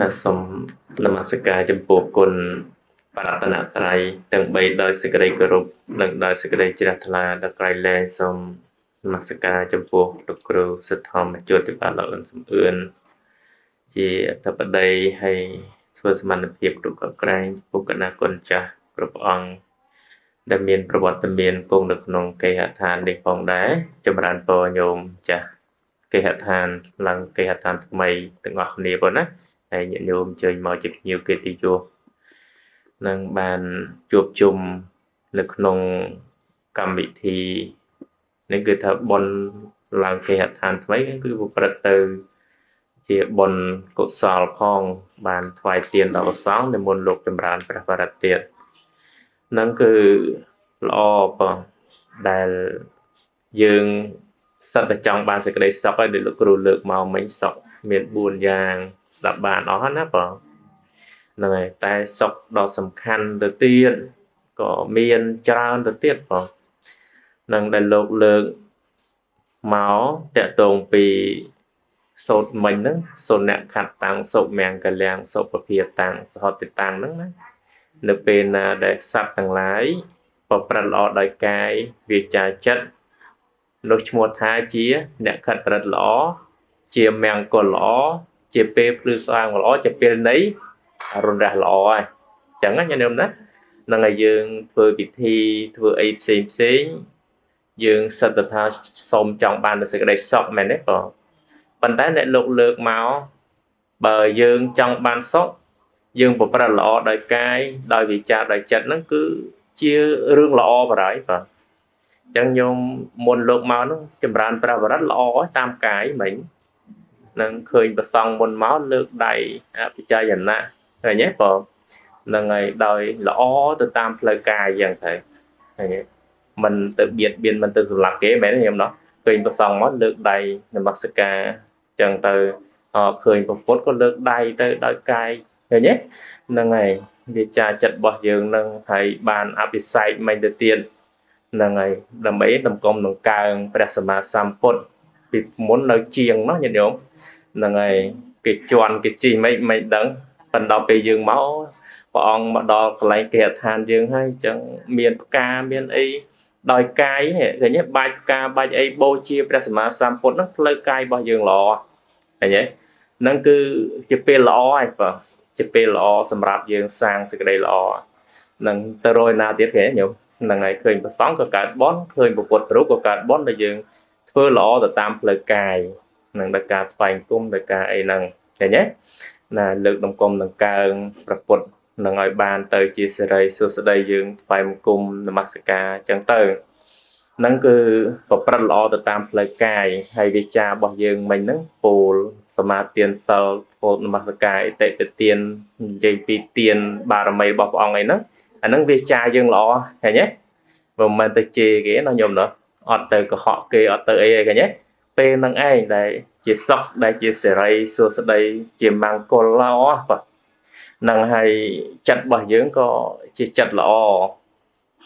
ណាសូមនមស្ការចំពោះគុណបរតនត្រ័យទាំង3ដោយសេចក្តីគោរពនិងដោយសេចក្តីជ្រះថ្លាដល់ក្រៃលែងសូមនមស្ការចំពោះលោកគ្រូសិទ្ធម្មជួតិបាលអឿនសំអឿនជាអធិបតីហើយធ្វើសមត្ថភាពគ្រប់កក្រែងពុកណាគុណចាស់គ្រប់អង្គដែលមានប្រវត្តិមានគង់នៅក្នុងគេហដ្ឋាននេះផងដែរចម្រើនពរញោមចាស់គេហដ្ឋានឡើងគេហដ្ឋានថ្មីទាំងអស់គ្នាប៉ុណ្ណា ហើយញាតិញោមអញ្ជើញមកជាភ្ញៀវកិត្តិយសនឹងបានជួបជុំនៅក្នុងកម្មវិធីនេះគឺថាបនឡើងគេហដ្ឋានថ្មីគឺប្រព្រឹត្តទៅជាបុណ្យកុសលផង បានថ្វាយទានដល់ព្រះសង្ឃនិមន្តលោកចម្រើនព្រះបរិត្តទៀតនឹងគឺល្អបងដែលយើងសត្វតែចង់បានសេចក្តីសុខហើយដូចលោកគ្រូលើកមកមិញសុខមាន4យ៉ាង ស្ដាប់បានអស់ណាបងហ្នឹងហើយតែសុខដ៏សំខាន់ទៅទៀតក៏មានច្រើនទៅទៀតបងនឹងដែលលោកលើកមកតកតងពីសោតមិញហ្នឹងសុនៈខត្តតាំងសុមង្គលាំងសុពភាតាំងសហតិតាំងហ្នឹងណានៅពេលណាដែលសត្វទាំងឡាយប្រព្រឹត្តល្អដោយកាយវាចាចិត្តនោះឈ្មោះថាជា អ្នកខិតប្រព្រឹត្តល្អជាមង្គលល្អ ជាពេលភ្លឺស្វាងល្អជាពេលនៃរុនរះល្អហើយអញ្ចឹងណាញញឹមណានឹងឲ្យយើងធ្វើពិធីធ្វើអីផ្សេងផ្សេងយើងសិតទៅថាសូមចង់បាននូវសេចក្តីសុខមែនទេបងប៉ុន្តែអ្នកលោកលើកមកបើយើងចង់បានសុខយើងប្រព្រឹត្តល្អដោយកាយដោយវិចារដោយចិត្តហ្នឹងគឺជារឿងល្អបរិយបាទអញ្ចឹងញោមមុនលោកមកហ្នឹងចម្រើនប្រវត្តិល្អតាមកាយមិញ នឹងឃើញប្រសងមុនមកលើកដៃអភិចយណៈឃើញទេបងនឹងហើយដោយល្អទៅតាមផ្លូវកាយយ៉ាងទៅឃើញទេមិនទៅបៀតបៀនមិនទៅសម្លាប់គេមែនទេខ្ញុំណោះឃើញប្រសងមកលើកដៃនមស្ការចឹងទៅឃើញពុទ្ធក៏លើកដៃទៅដោយកាយឃើញទេហ្នឹងហើយវាចាចិត្តរបស់យើងនឹងហើយបានអភិសេកមិនទៅទៀតហ្នឹងហើយដើម្បីតម្កុំដង្កើងព្រះសម្មាសម្ពុទ្ធ ពីមុននៅជាងនោះញាតិញោមហ្នឹងហើយគេជន់គេជីមិនមិនដឹងប៉ុន្តែពេលយើងមកព្រះអង្គមកដល់កន្លែងគេឋានយើងហើយអញ្ចឹងមានផ្កាមានអីដោយកាយឃើញទេបាច់ផ្កាបាច់អីបូជាព្រះសម្មាសម្ពុទ្ធហ្នឹងផ្លូវកាយរបស់យើងល្អឃើញទេហ្នឹងគឺជាពេលល្អហើយបងជាពេលល្អសម្រាប់យើងសាងសេចក្តីល្អនឹងទៅរយណាទៀតគេញោមហ្នឹងហើយឃើញប្រសងក៏កើតបនឃើញពុទ្ធរូបក៏កើតបនដែលយើង ធ្វើល្អទៅតាមផ្លូវកាយនឹងដោយការថ្វាយគុំដោយការអីហ្នឹងឃើញទេណាលើកដំគុំដង្កើងប្រពុតនឹងឲ្យបានទៅជាសេរីសុស្ដីយើងថ្វាយគុំនមស្ការអញ្ចឹងទៅហ្នឹងគឺប្រព្រឹត្តល្អទៅតាមផ្លូវកាយហើយវាចារបស់យើងមិញហ្នឹងពោលសមាទានសិលពោលនមស្ការអតិទទាននិយាយពីទានបារមីរបស់ព្រះអង្គអីហ្នឹងអាហ្នឹងវាចាយើងល្អឃើញទេមិនមែនទៅជេរគេណាញោមណា អត់ទៅកុហកគេអត់ទៅអីឯងឃើញទេពេលហ្នឹងឯងដែលជាសុខដែលជាសេរីសួស្តីជាមង្គលល្អបាទនឹងហើយចិត្តរបស់យើងក៏ជាចិត្តល្អ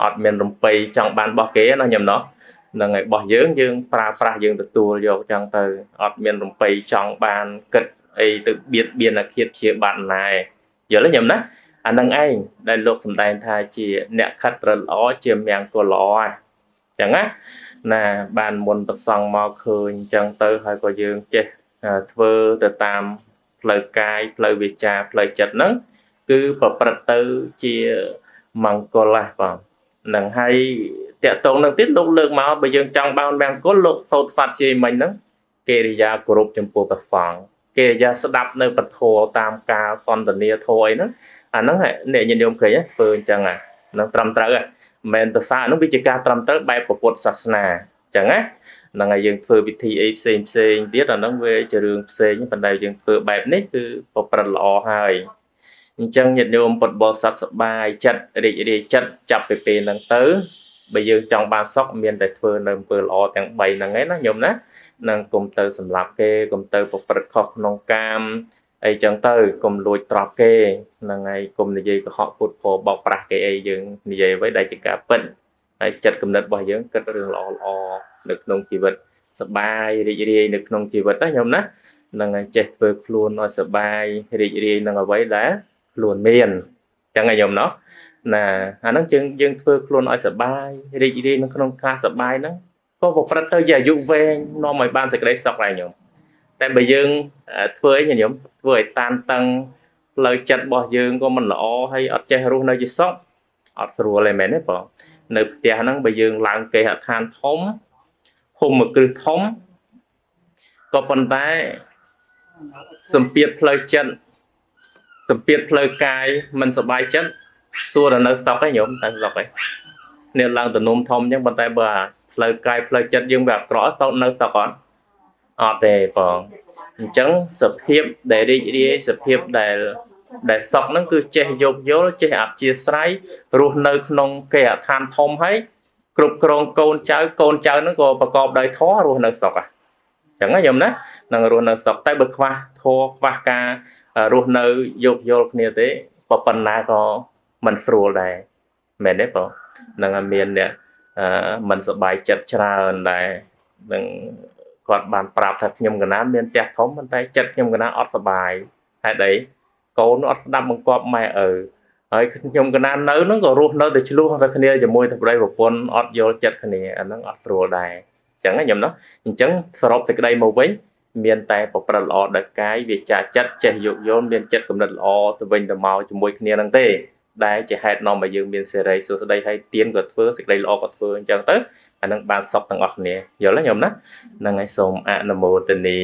អត់មានរំពៃចង់បានរបស់គេណាញោមណោះនឹងហើយរបស់យើងយើងប្រើប្រាស់យើងទទួលយកចឹងទៅអត់មានរំពៃចង់បានគិតអីទៅបៀតបៀនអាឃាតជាបាត់ណាយល់ទេញោមណាអានឹងឯងដែលលោកសំដែងថាជាអ្នកខិតប្រល្អជាមង្គលល្អហ្នឹង ចឹងណាណាបានមុនប្រសងមកឃើញចឹងទៅហើយក៏យើងចេះធ្វើទៅតាមផ្លូវកាយផ្លូវវាចាផ្លូវចិត្តហ្នឹងគឺប្រព្រឹត្តទៅជាមង្គលណាបងនឹងហើយតកតងនឹងទៀតលោកលើកមកបើយើងចង់បានមង្គលលោកសោតស្វាត់ជាមិញហ្នឹងកិរិយាគោរពចំពោះព្រះសង្ឃកិរិយាស្ដាប់នៅពធតាមការសន្ទនាធម៌អីហ្នឹងអាហ្នឹងអ្នកញាតិញោមឃើញធ្វើអញ្ចឹងអាហ្នឹងត្រឹមត្រូវហ្នឹង មិនមែនទៅសារហ្នឹងវាជាការត្រឹមត្រូវបែបពុទ្ធសាសនាអញ្ចឹងណាហ្នឹងហើយយើងធ្វើវិធីអីផ្សេងផ្សេងទៀតអាហ្នឹងវាជារឿងផ្សេងប៉ុន្តែយើងធ្វើបែបនេះគឺប្រព្រឹត្តល្អហើយអញ្ចឹងញាតិញោមពុទ្ធបរិស័ទសប្បាយចិត្តរីករាយចិត្តចាប់ពីពេលហ្នឹងទៅបើយើងចង់បានសុខមានតែធ្វើនៅអំពើល្អទាំង3ហ្នឹងឯណាញោមណានឹងគុំទៅសម្លាប់គេគុំទៅប្រព្រឹត្តខុសក្នុងកាម អីចឹងទៅកុំលួចត្រប់គេហ្នឹងហើយកុំនិយាយកុហកពុតពោបោកប្រាស់គេអីយើងនិយាយអ្វីដែលជាការពិតហើយចិត្តគំនិតរបស់យើងគិតរឿងល្អល្អនៅក្នុងជីវិតសបាយរីករាយនៅក្នុងជីវិតណាខ្ញុំណានឹងចេះធ្វើខ្លួនឲ្យសបាយរីករាយនឹងអ្វីដែលខ្លួនមានចឹងឯងខ្ញុំណោះណាអាហ្នឹងយើងយើងធ្វើខ្លួនឲ្យសបាយរីករាយនៅក្នុងការសបាយហ្នឹងក៏ប្រព្រឹត្តទៅជាអាយុវែងនាំឲ្យបានសេចក្តីសុខដែរខ្ញុំ តែបើយើងធ្វើអីញោមធ្វើឲ្យតានតឹងផ្លូវចិត្តរបស់យើងក៏មិនល្អហើយអត់ចេះរស់នៅជាសុខអត់ស្រួលទេមែនទេបងនៅផ្ទះហ្នឹងបើយើងឡើងគេហដ្ឋានធំភូមិមួយគ្រឹះធំក៏ប៉ុន្តែសម្ពាធផ្លូវចិត្តសម្ពាធផ្លូវកាយមិនសុបាយចិត្តសួរដល់នៅសក់ឯងញោមតែសក់ឯងនេះឡើងទៅនំធំអញ្ចឹងប៉ុន្តែបើផ្លូវកាយផ្លូវចិត្តយើងវាអក្រក់សោតនៅសក់អត់ អត់ទេបងអញ្ចឹងសភាពដែលរីករាយសភាពដែលដែលសុខហ្នឹងគឺចេះយោគយល់ចេះអព្យាស្រ័យរស់នៅក្នុងគេអដ្ឋានធំហើយគ្រប់គ្រងកូនចៅកូនចៅហ្នឹងក៏ប្រកបដោយធម៌រស់នៅសុខហ่ะអញ្ចឹងណាយំណានឹងរស់នៅសុខតែបើខ្វះធម៌ខ្វះការរស់នៅយោគយល់គ្នាទេក៏ប៉ុណ្ណាក៏មិនស្រួលដែរមែនទេបងនឹងឲ្យមានអ្នកអឺមិនសบายចិត្តច្រើនដែរនឹង គាត់បានប្រាប់ថាខ្ញុំកណាមានផ្ទះធំប៉ុន្តែចិត្តខ្ញុំកណាអត់សុបាយហេតុអីកូនអត់ស្ដាប់បង្គាប់ម៉ែឪហើយខ្ញុំកណានៅហ្នឹងក៏រស់នៅតែឆ្លោះតែគ្នាជាមួយតែប្តីប្រពន្ធអត់យល់ចិត្តគ្នាអាហ្នឹងអត់ស្រួលដែរអញ្ចឹងខ្ញុំនោះអញ្ចឹងសរុបសេចក្តីមកវិញមានតែប្រព្រឹត្តល្អដល់កាយវាចាចិត្តចេះយោគយល់មានចិត្តគំនិតល្អទៅវិញទៅមកជាមួយគ្នាហ្នឹងទេ ដែលជាហេតុនាំឲ្យយើងមានសេរីសួស្តីហើយទៀនក៏ធ្វើសេចក្តីល្អក៏ធ្វើអញ្ចឹងទៅអានឹងបានសុខទាំងអស់គ្នាយល់ទេញោមណាហ្នឹងហើយសូមអនុមោទនា